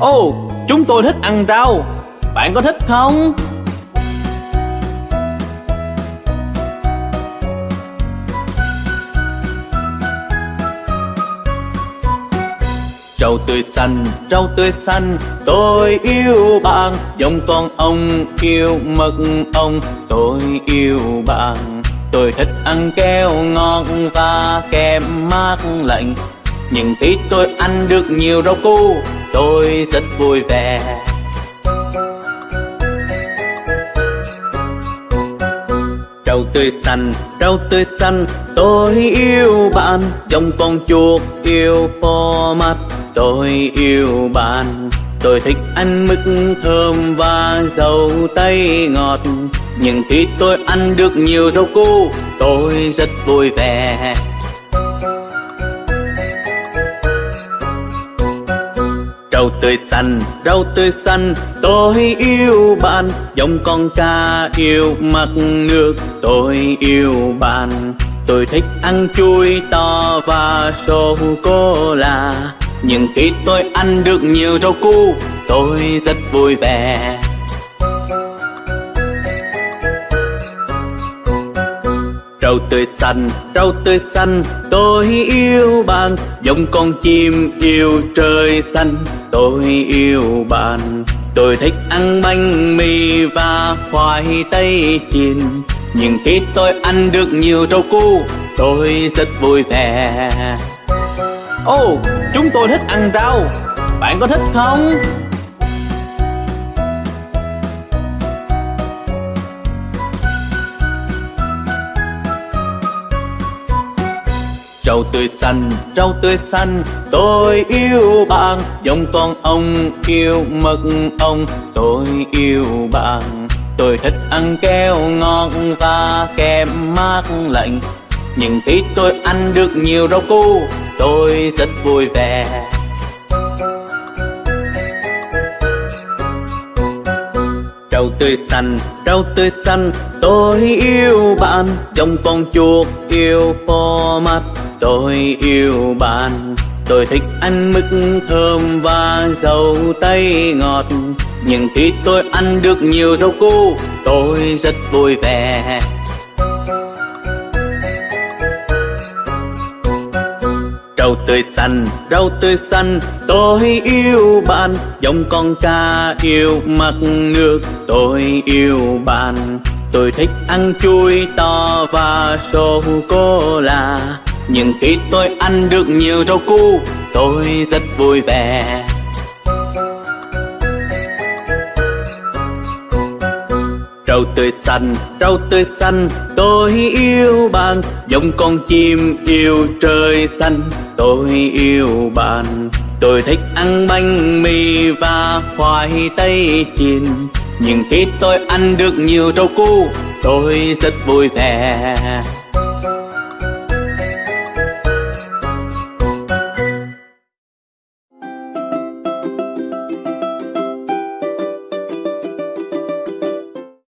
Ồ, chúng tôi thích ăn rau. Bạn có thích không? Rau tươi xanh, rau tươi xanh, tôi yêu bạn Giống con ông yêu mật ông. tôi yêu bạn Tôi thích ăn keo ngon và kem mát lạnh Nhưng tí tôi ăn được nhiều rau cu, tôi rất vui vẻ. Rau tươi xanh, rau tươi xanh, tôi yêu bạn. Dòng con chuột yêu po mắt tôi yêu bạn. Tôi thích ăn mứt thơm và dầu tây ngọt. Nhưng khi tôi ăn được nhiều rau cu Tôi rất vui vẻ. Rau tươi xanh, rau tươi xanh Tôi yêu bạn. Giống con cá yêu mặt nước Tôi yêu bạn. Tôi thích ăn chuối to và sô-cô-la. Nhưng khi tôi ăn được nhiều rau cu Tôi rất vui vẻ. Rau tươi xanh, rau tươi xanh Tôi yêu bạn. Giống con chim yêu trời xanh Tôi yêu bạn Tôi thích ăn bánh mì và khoai tây chiên. Nhưng khi tôi ăn được nhiều rau cu Tôi rất vui vẻ. Ồ, oh, chúng tôi thích ăn rau. Bạn có thích không? Rau tươi xanh, rau tươi xanh Tôi yêu bạn. Giống con ông yêu mật ong Tôi yêu bạn. Tôi thích ăn keo ngon và kem mát lạnh. Nhưng khi tôi ăn được nhiều rau cu tôi rất vui vẻ. Rau tươi xanh, rau tươi xanh Tôi yêu bạn. Giống con chuột yêu phô mắt Tôi yêu bạn. Tôi thích ăn mứt thơm và dầu tây ngọt. Nhưng khi tôi ăn được nhiều rau cu Tôi rất vui vẻ. Rau tươi xanh, rau tươi xanh Tôi yêu bạn. Giống con ca yêu mặt nước Tôi yêu bạn. Tôi thích ăn chuối to và sô-cô-la nhưng khi tôi ăn được nhiều rau cu Tôi rất vui vẻ. Rau tươi xanh, rau tươi xanh Tôi yêu bạn. Giống con chim yêu trời xanh Tôi yêu bạn. Tôi thích ăn bánh mì và khoai tây chiên. Nhưng khi tôi ăn được nhiều rau cu Tôi rất vui vẻ.